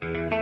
Bye.